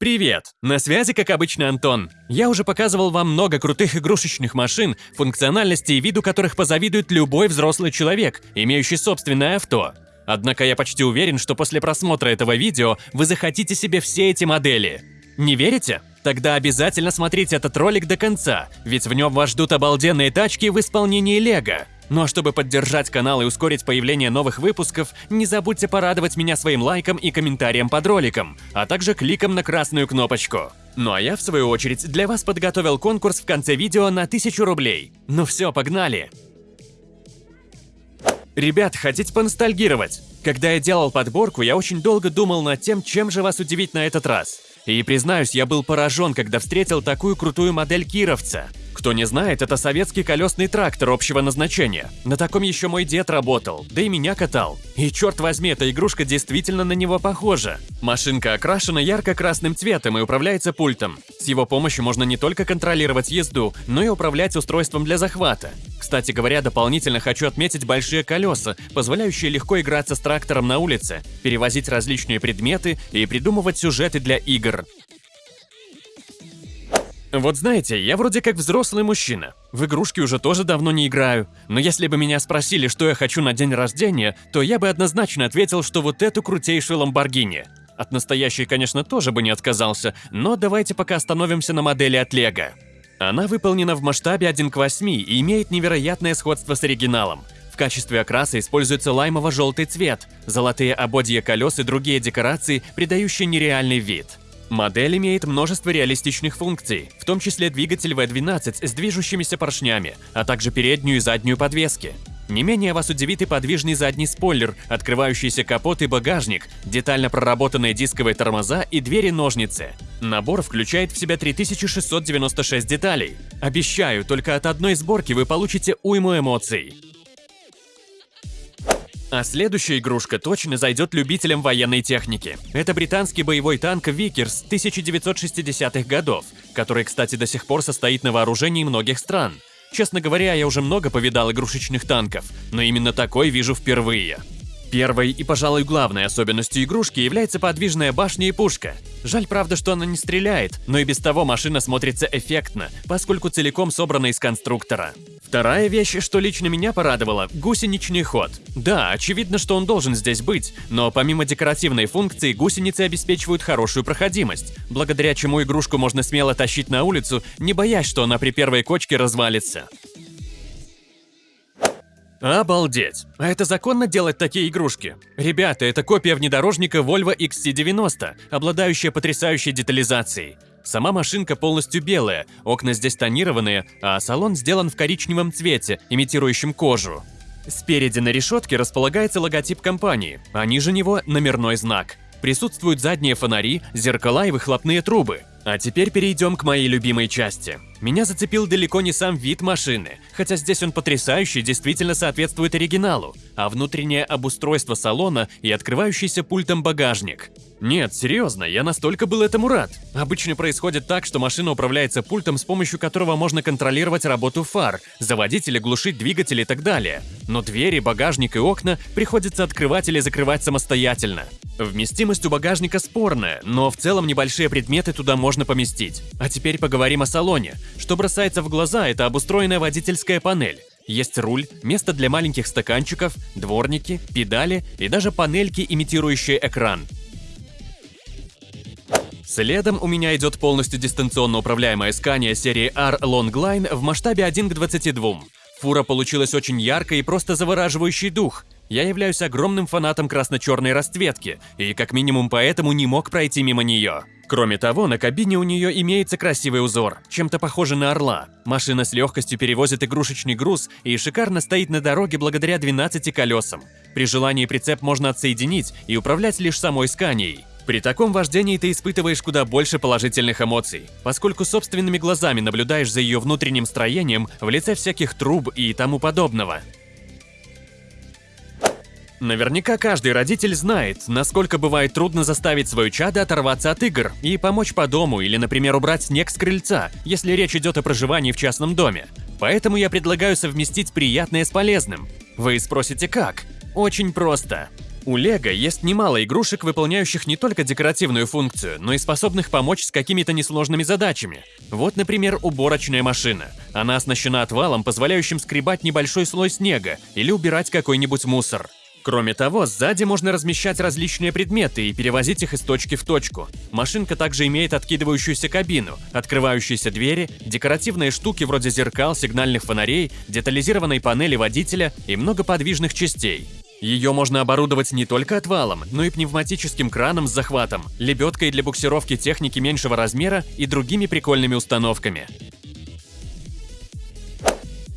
Привет! На связи, как обычно, Антон. Я уже показывал вам много крутых игрушечных машин, функциональности и виду которых позавидует любой взрослый человек, имеющий собственное авто. Однако я почти уверен, что после просмотра этого видео вы захотите себе все эти модели. Не верите? Тогда обязательно смотрите этот ролик до конца, ведь в нем вас ждут обалденные тачки в исполнении Лего. Ну а чтобы поддержать канал и ускорить появление новых выпусков, не забудьте порадовать меня своим лайком и комментарием под роликом, а также кликом на красную кнопочку. Ну а я, в свою очередь, для вас подготовил конкурс в конце видео на 1000 рублей. Ну все, погнали! Ребят, хотите поностальгировать? Когда я делал подборку, я очень долго думал над тем, чем же вас удивить на этот раз. И признаюсь, я был поражен, когда встретил такую крутую модель кировца. Кто не знает, это советский колесный трактор общего назначения. На таком еще мой дед работал, да и меня катал. И черт возьми, эта игрушка действительно на него похожа. Машинка окрашена ярко-красным цветом и управляется пультом. С его помощью можно не только контролировать езду, но и управлять устройством для захвата. Кстати говоря, дополнительно хочу отметить большие колеса, позволяющие легко играться с трактором на улице, перевозить различные предметы и придумывать сюжеты для игр. Вот знаете, я вроде как взрослый мужчина. В игрушки уже тоже давно не играю. Но если бы меня спросили, что я хочу на день рождения, то я бы однозначно ответил, что вот эту крутейшую Ламборгини. От настоящей, конечно, тоже бы не отказался, но давайте пока остановимся на модели от Лего. Она выполнена в масштабе 1 к 8 и имеет невероятное сходство с оригиналом. В качестве окраса используется лаймово-желтый цвет, золотые ободья колес и другие декорации, придающие нереальный вид. Модель имеет множество реалистичных функций, в том числе двигатель V12 с движущимися поршнями, а также переднюю и заднюю подвески. Не менее вас удивит и подвижный задний спойлер, открывающийся капот и багажник, детально проработанные дисковые тормоза и двери-ножницы. Набор включает в себя 3696 деталей. Обещаю, только от одной сборки вы получите уйму эмоций. А следующая игрушка точно зайдет любителям военной техники. Это британский боевой танк Виккерс 1960-х годов, который, кстати, до сих пор состоит на вооружении многих стран. Честно говоря, я уже много повидал игрушечных танков, но именно такой вижу впервые. Первой и, пожалуй, главной особенностью игрушки является подвижная башня и пушка. Жаль, правда, что она не стреляет, но и без того машина смотрится эффектно, поскольку целиком собрана из конструктора. Вторая вещь, что лично меня порадовала – гусеничный ход. Да, очевидно, что он должен здесь быть, но помимо декоративной функции, гусеницы обеспечивают хорошую проходимость, благодаря чему игрушку можно смело тащить на улицу, не боясь, что она при первой кочке развалится. Обалдеть! А это законно делать такие игрушки? Ребята, это копия внедорожника Volvo XC90, обладающая потрясающей детализацией. Сама машинка полностью белая, окна здесь тонированные, а салон сделан в коричневом цвете, имитирующем кожу. Спереди на решетке располагается логотип компании, а ниже него номерной знак. Присутствуют задние фонари, зеркала и выхлопные трубы. А теперь перейдем к моей любимой части. Меня зацепил далеко не сам вид машины, хотя здесь он потрясающий, действительно соответствует оригиналу, а внутреннее обустройство салона и открывающийся пультом багажник. Нет, серьезно, я настолько был этому рад. Обычно происходит так, что машина управляется пультом, с помощью которого можно контролировать работу фар, заводить или глушить двигатель и так далее. Но двери, багажник и окна приходится открывать или закрывать самостоятельно. Вместимость у багажника спорная, но в целом небольшие предметы туда можно поместить. А теперь поговорим о салоне. Что бросается в глаза, это обустроенная водительская панель. Есть руль, место для маленьких стаканчиков, дворники, педали и даже панельки, имитирующие экран. Следом у меня идет полностью дистанционно управляемая Scania серии R Longline в масштабе 1 к 22. Фура получилась очень яркой и просто завораживающий дух. Я являюсь огромным фанатом красно-черной расцветки, и как минимум поэтому не мог пройти мимо нее. Кроме того, на кабине у нее имеется красивый узор, чем-то похожий на орла. Машина с легкостью перевозит игрушечный груз и шикарно стоит на дороге благодаря 12 колесам. При желании прицеп можно отсоединить и управлять лишь самой сканией. При таком вождении ты испытываешь куда больше положительных эмоций, поскольку собственными глазами наблюдаешь за ее внутренним строением в лице всяких труб и тому подобного. Наверняка каждый родитель знает, насколько бывает трудно заставить свою чадо оторваться от игр и помочь по дому или, например, убрать снег с крыльца, если речь идет о проживании в частном доме. Поэтому я предлагаю совместить приятное с полезным. Вы спросите как? Очень просто. У Лего есть немало игрушек, выполняющих не только декоративную функцию, но и способных помочь с какими-то несложными задачами. Вот, например, уборочная машина. Она оснащена отвалом, позволяющим скребать небольшой слой снега или убирать какой-нибудь мусор. Кроме того, сзади можно размещать различные предметы и перевозить их из точки в точку. Машинка также имеет откидывающуюся кабину, открывающиеся двери, декоративные штуки вроде зеркал, сигнальных фонарей, детализированной панели водителя и много подвижных частей. Ее можно оборудовать не только отвалом, но и пневматическим краном с захватом, лебедкой для буксировки техники меньшего размера и другими прикольными установками.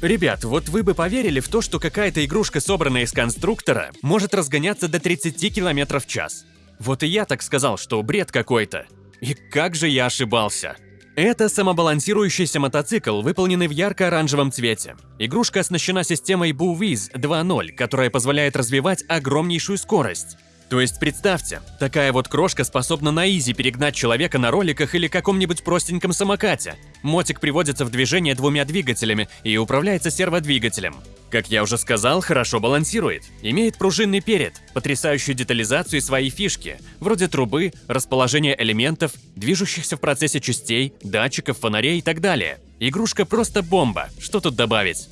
Ребят, вот вы бы поверили в то, что какая-то игрушка, собранная из конструктора, может разгоняться до 30 км в час. Вот и я так сказал, что бред какой-то. И как же я ошибался. Это самобалансирующийся мотоцикл, выполненный в ярко-оранжевом цвете. Игрушка оснащена системой BooViz 2.0, которая позволяет развивать огромнейшую скорость. То есть представьте, такая вот крошка способна на изи перегнать человека на роликах или каком-нибудь простеньком самокате. Мотик приводится в движение двумя двигателями и управляется серводвигателем. Как я уже сказал, хорошо балансирует. Имеет пружинный перед, потрясающую детализацию и свои фишки, вроде трубы, расположения элементов, движущихся в процессе частей, датчиков, фонарей и так далее. Игрушка просто бомба, что тут добавить?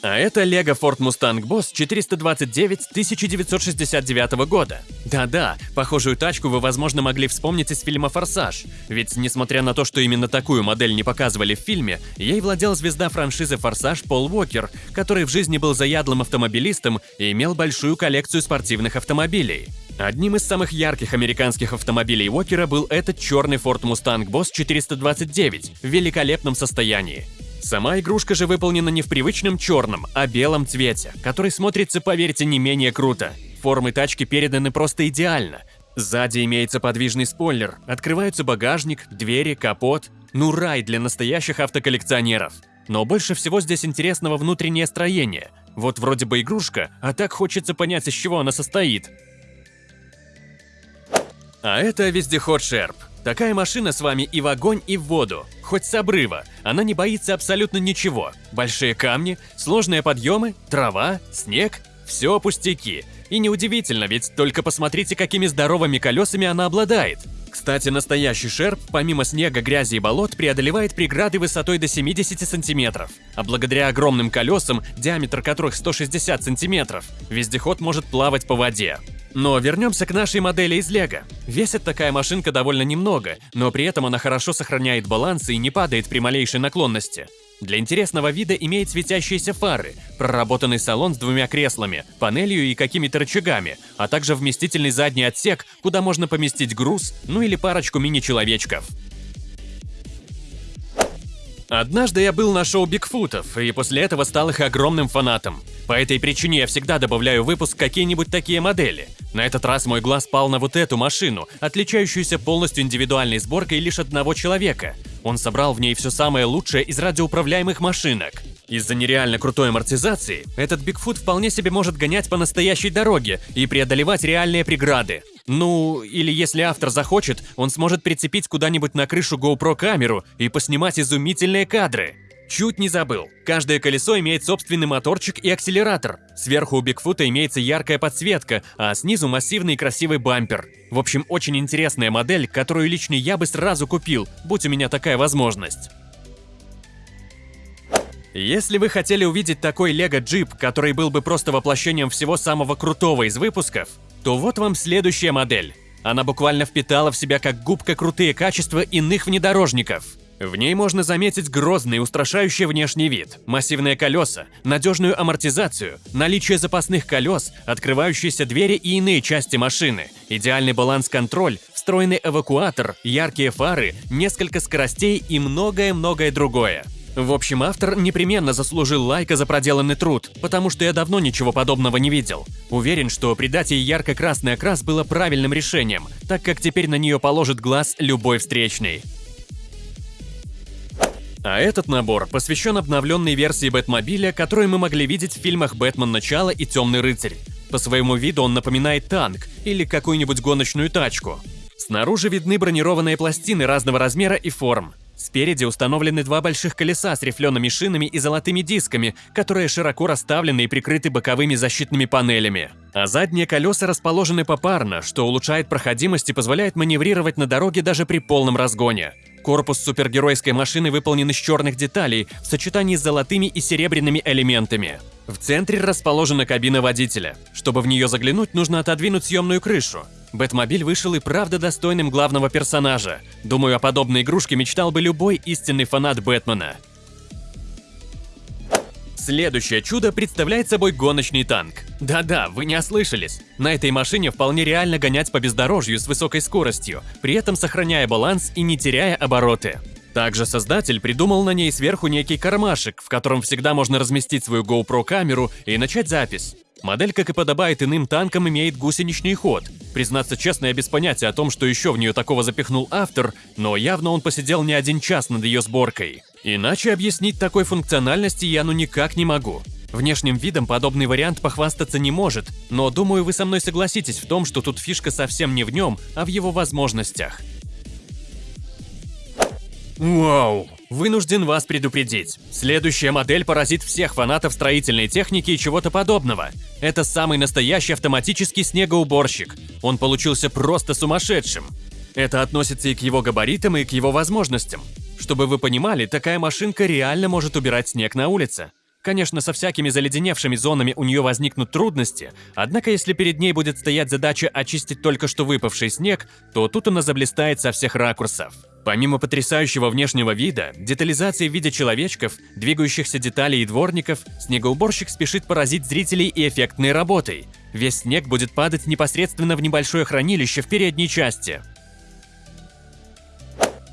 А это Lego Ford Mustang Boss 429 1969 года. Да-да, похожую тачку вы, возможно, могли вспомнить из фильма «Форсаж». Ведь, несмотря на то, что именно такую модель не показывали в фильме, ей владел звезда франшизы «Форсаж» Пол Уокер, который в жизни был заядлым автомобилистом и имел большую коллекцию спортивных автомобилей. Одним из самых ярких американских автомобилей Уокера был этот черный Ford Mustang Boss 429 в великолепном состоянии. Сама игрушка же выполнена не в привычном черном, а белом цвете, который смотрится, поверьте, не менее круто. Формы тачки переданы просто идеально. Сзади имеется подвижный спойлер, открывается багажник, двери, капот. Ну рай для настоящих автоколлекционеров. Но больше всего здесь интересного внутреннее строение. Вот вроде бы игрушка, а так хочется понять, из чего она состоит. А это вездеход Шерп. Такая машина с вами и в огонь, и в воду. Хоть с обрыва. Она не боится абсолютно ничего. Большие камни, сложные подъемы, трава, снег – все пустяки. И неудивительно, ведь только посмотрите, какими здоровыми колесами она обладает. Кстати, настоящий шерп, помимо снега, грязи и болот, преодолевает преграды высотой до 70 сантиметров. А благодаря огромным колесам, диаметр которых 160 сантиметров, вездеход может плавать по воде. Но вернемся к нашей модели из Лего. Весит такая машинка довольно немного, но при этом она хорошо сохраняет баланс и не падает при малейшей наклонности. Для интересного вида имеет светящиеся фары, проработанный салон с двумя креслами, панелью и какими-то рычагами, а также вместительный задний отсек, куда можно поместить груз, ну или парочку мини-человечков. Однажды я был на шоу Бигфутов, и после этого стал их огромным фанатом. По этой причине я всегда добавляю в выпуск какие-нибудь такие модели. На этот раз мой глаз пал на вот эту машину, отличающуюся полностью индивидуальной сборкой лишь одного человека. Он собрал в ней все самое лучшее из радиоуправляемых машинок. Из-за нереально крутой амортизации, этот Бигфут вполне себе может гонять по настоящей дороге и преодолевать реальные преграды. Ну, или если автор захочет, он сможет прицепить куда-нибудь на крышу GoPro камеру и поснимать изумительные кадры. Чуть не забыл. Каждое колесо имеет собственный моторчик и акселератор. Сверху у Бигфута имеется яркая подсветка, а снизу массивный и красивый бампер. В общем, очень интересная модель, которую лично я бы сразу купил, будь у меня такая возможность. Если вы хотели увидеть такой Лего джип, который был бы просто воплощением всего самого крутого из выпусков, то вот вам следующая модель. Она буквально впитала в себя как губка крутые качества иных внедорожников. В ней можно заметить грозный, устрашающий внешний вид, массивные колеса, надежную амортизацию, наличие запасных колес, открывающиеся двери и иные части машины, идеальный баланс-контроль, встроенный эвакуатор, яркие фары, несколько скоростей и многое-многое другое. В общем, автор непременно заслужил лайка за проделанный труд, потому что я давно ничего подобного не видел. Уверен, что придать ей ярко-красный окрас было правильным решением, так как теперь на нее положит глаз любой встречный. А этот набор посвящен обновленной версии Бэтмобиля, которую мы могли видеть в фильмах «Бэтмен. Начало» и «Темный рыцарь». По своему виду он напоминает танк или какую-нибудь гоночную тачку. Снаружи видны бронированные пластины разного размера и форм. Спереди установлены два больших колеса с рифлеными шинами и золотыми дисками, которые широко расставлены и прикрыты боковыми защитными панелями. А задние колеса расположены попарно, что улучшает проходимость и позволяет маневрировать на дороге даже при полном разгоне. Корпус супергеройской машины выполнен из черных деталей в сочетании с золотыми и серебряными элементами. В центре расположена кабина водителя. Чтобы в нее заглянуть, нужно отодвинуть съемную крышу. Бэтмобиль вышел и правда достойным главного персонажа. Думаю, о подобной игрушке мечтал бы любой истинный фанат Бэтмена. Следующее чудо представляет собой гоночный танк. Да-да, вы не ослышались. На этой машине вполне реально гонять по бездорожью с высокой скоростью, при этом сохраняя баланс и не теряя обороты. Также создатель придумал на ней сверху некий кармашек, в котором всегда можно разместить свою GoPro камеру и начать запись. Модель, как и подобает иным танкам, имеет гусеничный ход. Признаться честно, я без понятия о том, что еще в нее такого запихнул автор, но явно он посидел не один час над ее сборкой. Иначе объяснить такой функциональности я ну никак не могу. Внешним видом подобный вариант похвастаться не может, но думаю, вы со мной согласитесь в том, что тут фишка совсем не в нем, а в его возможностях. Вау! Вынужден вас предупредить. Следующая модель поразит всех фанатов строительной техники и чего-то подобного. Это самый настоящий автоматический снегоуборщик. Он получился просто сумасшедшим. Это относится и к его габаритам, и к его возможностям. Чтобы вы понимали, такая машинка реально может убирать снег на улице. Конечно, со всякими заледеневшими зонами у нее возникнут трудности, однако если перед ней будет стоять задача очистить только что выпавший снег, то тут она заблистает со всех ракурсов. Помимо потрясающего внешнего вида, детализации в виде человечков, двигающихся деталей и дворников, снегоуборщик спешит поразить зрителей и эффектной работой. Весь снег будет падать непосредственно в небольшое хранилище в передней части.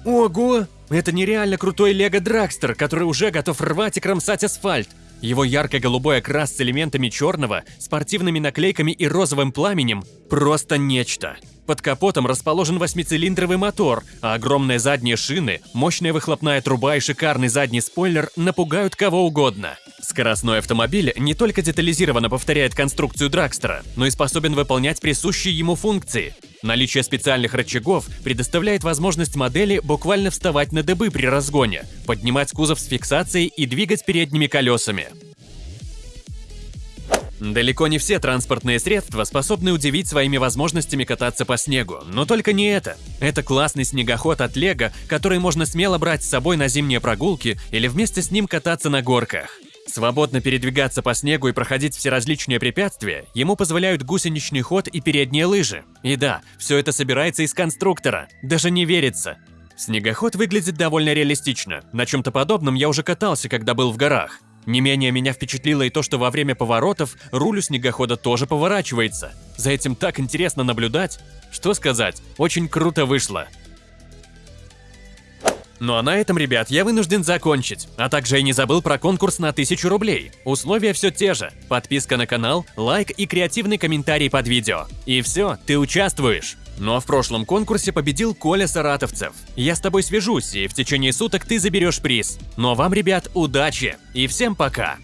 Ого! Это нереально крутой Лего Драгстер, который уже готов рвать и кромсать асфальт. Его ярко-голубой окрас с элементами черного, спортивными наклейками и розовым пламенем – просто нечто. Под капотом расположен восьмицилиндровый мотор, а огромные задние шины, мощная выхлопная труба и шикарный задний спойлер напугают кого угодно. Скоростной автомобиль не только детализированно повторяет конструкцию Драгстера, но и способен выполнять присущие ему функции. Наличие специальных рычагов предоставляет возможность модели буквально вставать на дыбы при разгоне, поднимать кузов с фиксацией и двигать передними колесами. Далеко не все транспортные средства способны удивить своими возможностями кататься по снегу, но только не это. Это классный снегоход от Лего, который можно смело брать с собой на зимние прогулки или вместе с ним кататься на горках. Свободно передвигаться по снегу и проходить все различные препятствия ему позволяют гусеничный ход и передние лыжи. И да, все это собирается из конструктора, даже не верится. Снегоход выглядит довольно реалистично, на чем-то подобном я уже катался, когда был в горах. Не менее меня впечатлило и то, что во время поворотов руль у снегохода тоже поворачивается. За этим так интересно наблюдать. Что сказать, очень круто вышло. Ну а на этом, ребят, я вынужден закончить. А также я не забыл про конкурс на 1000 рублей. Условия все те же. Подписка на канал, лайк и креативный комментарий под видео. И все, ты участвуешь. Ну а в прошлом конкурсе победил Коля Саратовцев. Я с тобой свяжусь, и в течение суток ты заберешь приз. Ну а вам, ребят, удачи и всем пока!